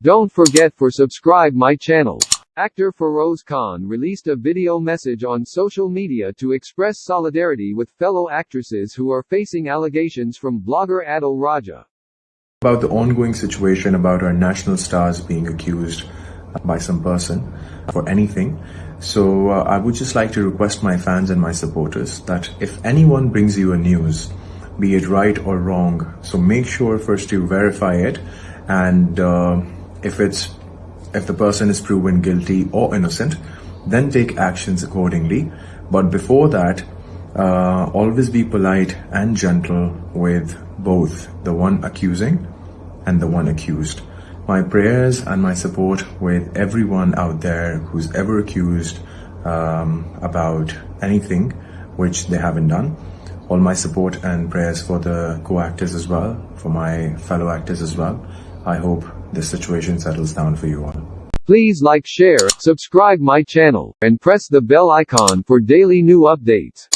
Don't forget for subscribe my channel. Actor Feroz Khan released a video message on social media to express solidarity with fellow actresses who are facing allegations from blogger Adil Raja. about the ongoing situation about our national stars being accused by some person for anything. So uh, I would just like to request my fans and my supporters that if anyone brings you a news, be it right or wrong, so make sure first to verify it, and uh, if it's if the person is proven guilty or innocent, then take actions accordingly. But before that, uh, always be polite and gentle with both the one accusing and the one accused. My prayers and my support with everyone out there who's ever accused um, about anything which they haven't done. All my support and prayers for the co-actors as well, for my fellow actors as well. I hope this situation settles down for you all. Please like share, subscribe my channel, and press the bell icon for daily new updates.